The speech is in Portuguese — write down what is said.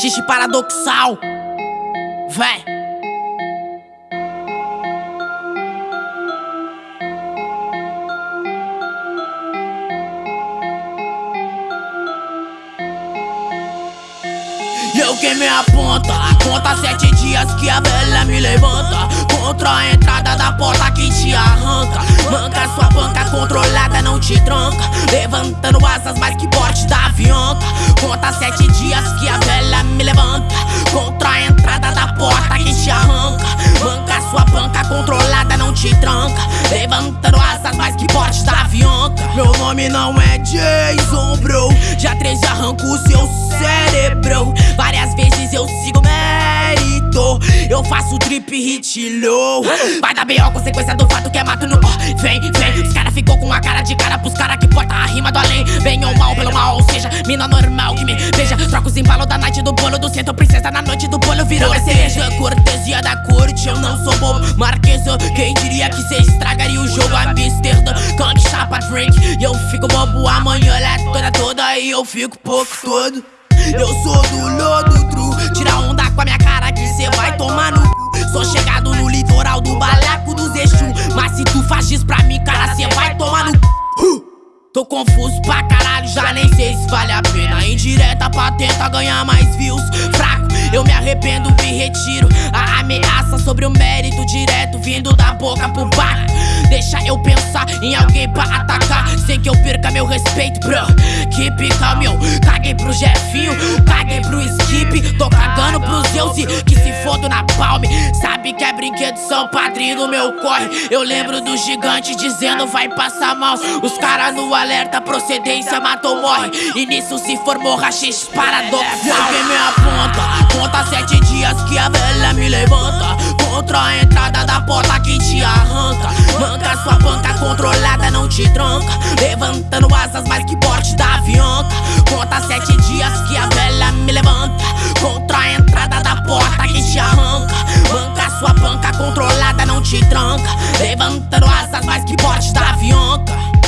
Rachixe paradoxal. Véi. Eu queimei a ponta, conta sete dias que a velha me levanta Contra a entrada da porta que te arranca Manca sua banca controlada, não te tranca Levantando asas mais que porte da avianca Conta sete dias que a velha me levanta. Contra a entrada da porta que te arranca. Manca sua banca controlada, não te tranca. Levantando asas mais que porte da avianca. Meu nome não é Jason, bro. Já 13 arranco o seu cérebro. Várias vezes eu sigo mérito. Eu faço drip hit low. Vai dar B.O. consequência do fato que é mato no Vem, vem, os cara ficou com a cara de cara Pros cara que a rima do além. Bem ou mal, pelo mal, ou seja Mina normal que me veja Troca os embalos da night do bolo Do centro princesa na noite do bolo virou cereja. Cortesia da corte, eu não sou bobo. Marquesa, quem diria que cê estragaria o jogo Amsterdã, Kang, chapa, drink E eu fico bobo. Amanhã, é toda toda E eu fico pouco todo. Eu sou do lodo true Tira onda com a minha cara que cê vai tomar no cu. Sou chegado no litoral do balaco dos Exu. Mas se tu faz isso pra mim, cara, Tô confuso pra caralho, já nem sei se vale a pena. Indireta pra tentar ganhar mais views. Fraco, eu me arrependo, me retiro. A ameaça sobre o mérito direto Vindo da boca pro bar. Deixa eu pensar em alguém pra atacar Sem que eu perca meu respeito, bro. Keep calm, eu caguei pro Jefinho Caguei pro Skip. Tô cagando pros Zeus que se fodo na palme. Sabe que é brinquedo, são padrinho do meu corre. Eu lembro do gigante dizendo vai passar mal. Os caras no alerta, procedência matou, morre. E nisso se formou rachis paradoxal me levanta. Contra a entrada da porta que te arranca. Manca sua banca controlada, não te tranca. Levantando asas mais que porte da avianca. Conta sete dias que a velha me levanta. Contra a entrada da porta que te arranca. Manca sua banca controlada, não te tranca. Levantando asas mais que porte da avianca